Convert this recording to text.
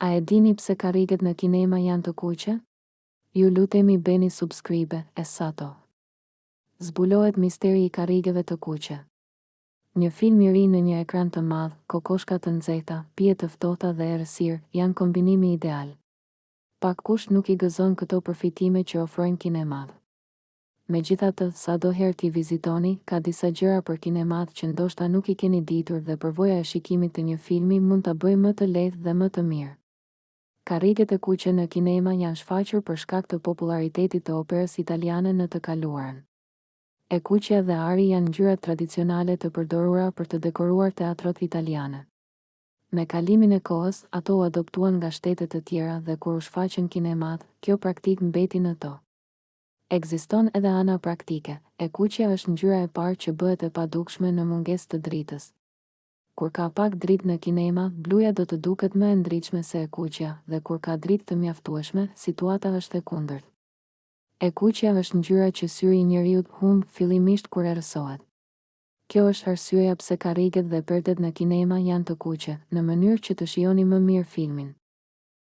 A e dini pse karriget në kinema janë të kuqe? Ju lutemi bëni subscribe e sato zbulohet misteri i karrigeve të kuqe. Një film i ri në një ekran të madh, kokoshka të nxehta, pije të ftohta dhe errësirë, janë kombinimi ideal. Pakkush nuk i gëzon këto përfitime që ofrojnë kinemat. Megjithatë, sado herë t'i vizitoni, ka disa gjëra për kinematë që ndoshta nuk i keni ditur dhe përvoja e shikimit të një filmi mund ta bëjë më të lehtë dhe më të mirë. Karriget e kuqe në kinema janë shfaqur për shkak të popullaritetit të operës italiane në të kaluarën. E kuqja dhe ari janë ngjyrat tradicionale të përdorura për të dekoruar teatrot italiane. Me kalimin e kohës, ato u adoptuan nga shtete të tjera dhe kur u shfaqën kinematë, kjo praktikë mbeti në to. Ekziston edhe ana praktike, e kuqja është ngjyra e parë që bëhet e padukshme në mungesë të dritës. Kur ka pak dritë në kinema, bluja do të duket më e ndritshme se e kuqja, dhe kur ka dritë të mjaftueshme, situata është e kundërt. E kuqja është ngjyra që syri i njeriut humb fillimisht kur errësohet. Kjo është arsyeja pse karriget dhe perdet në kinema janë të kuqe, në mënyrë që të shijoni më mirë filmin.